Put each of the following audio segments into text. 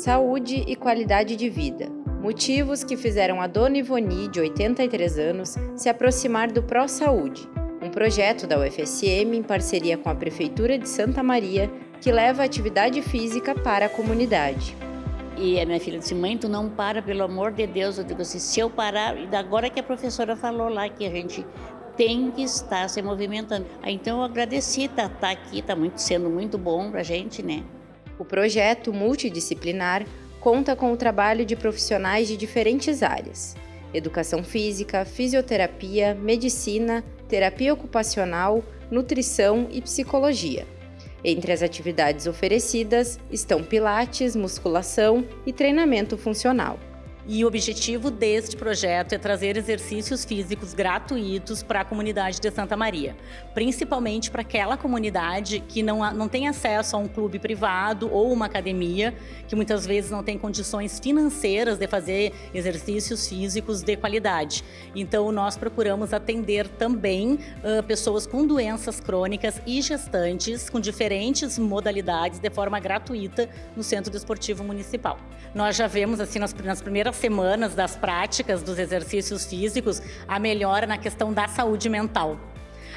Saúde e qualidade de vida. Motivos que fizeram a dona Ivoni, de 83 anos, se aproximar do Pro Saúde, um projeto da UFSM em parceria com a Prefeitura de Santa Maria que leva atividade física para a comunidade. E a minha filha disse, mãe, tu não para, pelo amor de Deus. Eu digo assim, se eu parar, agora que a professora falou lá que a gente tem que estar se movimentando. Então eu agradeci tá, tá aqui, está muito, sendo muito bom para a gente, né? O projeto multidisciplinar conta com o trabalho de profissionais de diferentes áreas: educação física, fisioterapia, medicina, terapia ocupacional, nutrição e psicologia. Entre as atividades oferecidas estão pilates, musculação e treinamento funcional. E o objetivo deste projeto é trazer exercícios físicos gratuitos para a comunidade de Santa Maria, principalmente para aquela comunidade que não, não tem acesso a um clube privado ou uma academia, que muitas vezes não tem condições financeiras de fazer exercícios físicos de qualidade. Então, nós procuramos atender também uh, pessoas com doenças crônicas e gestantes com diferentes modalidades de forma gratuita no Centro Desportivo Municipal. Nós já vemos assim nas, nas primeiras semanas das práticas dos exercícios físicos, a melhora na questão da saúde mental.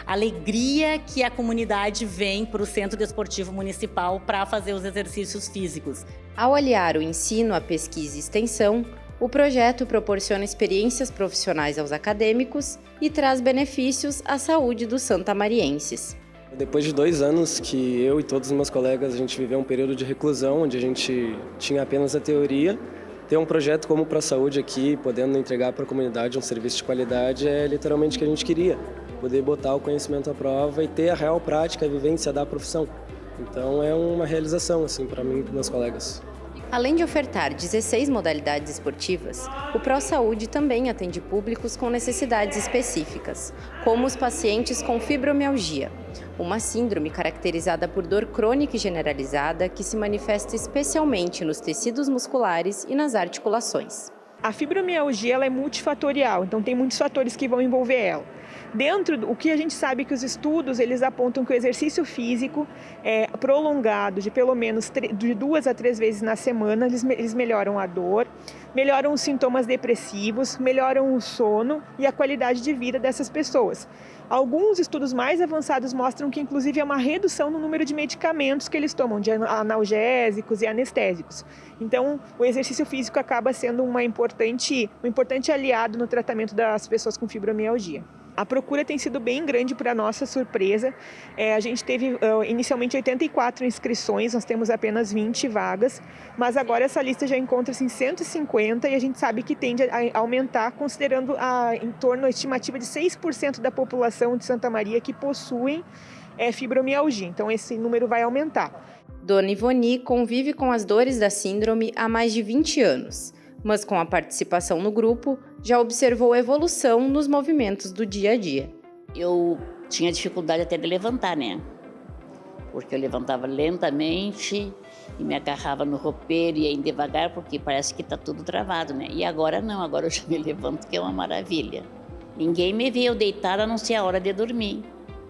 A alegria que a comunidade vem para o Centro Desportivo Municipal para fazer os exercícios físicos. Ao aliar o ensino à pesquisa e extensão, o projeto proporciona experiências profissionais aos acadêmicos e traz benefícios à saúde dos santamarienses. Depois de dois anos que eu e todos os meus colegas a gente viveu um período de reclusão, onde a gente tinha apenas a teoria, ter um projeto como para a saúde aqui, podendo entregar para a comunidade um serviço de qualidade, é literalmente o que a gente queria. Poder botar o conhecimento à prova e ter a real prática, a vivência da profissão. Então é uma realização assim para mim e para meus colegas. Além de ofertar 16 modalidades esportivas, o ProSaúde também atende públicos com necessidades específicas, como os pacientes com fibromialgia, uma síndrome caracterizada por dor crônica e generalizada que se manifesta especialmente nos tecidos musculares e nas articulações. A fibromialgia ela é multifatorial, então tem muitos fatores que vão envolver ela. Dentro o que a gente sabe que os estudos eles apontam que o exercício físico é, prolongado de pelo menos de duas a três vezes na semana eles, eles melhoram a dor, melhoram os sintomas depressivos, melhoram o sono e a qualidade de vida dessas pessoas. Alguns estudos mais avançados mostram que, inclusive, há uma redução no número de medicamentos que eles tomam, de analgésicos e anestésicos. Então, o exercício físico acaba sendo uma importante, um importante aliado no tratamento das pessoas com fibromialgia. A procura tem sido bem grande para nossa surpresa. É, a gente teve uh, inicialmente 84 inscrições, nós temos apenas 20 vagas, mas agora essa lista já encontra-se em 150 e a gente sabe que tende a aumentar, considerando a, em torno a estimativa de 6% da população de Santa Maria que possuem é, fibromialgia. Então esse número vai aumentar. Dona Ivoni convive com as dores da síndrome há mais de 20 anos mas com a participação no grupo, já observou evolução nos movimentos do dia a dia. Eu tinha dificuldade até de levantar, né? Porque eu levantava lentamente e me agarrava no roupeiro e ia devagar, porque parece que está tudo travado, né? E agora não, agora eu já me levanto, que é uma maravilha. Ninguém me vê eu deitada a não ser a hora de dormir.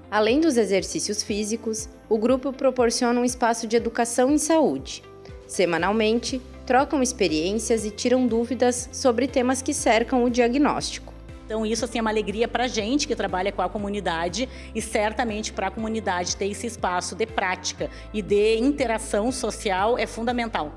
Além dos exercícios físicos, o grupo proporciona um espaço de educação em saúde. Semanalmente, trocam experiências e tiram dúvidas sobre temas que cercam o diagnóstico. Então isso assim é uma alegria para a gente que trabalha com a comunidade e certamente para a comunidade ter esse espaço de prática e de interação social é fundamental.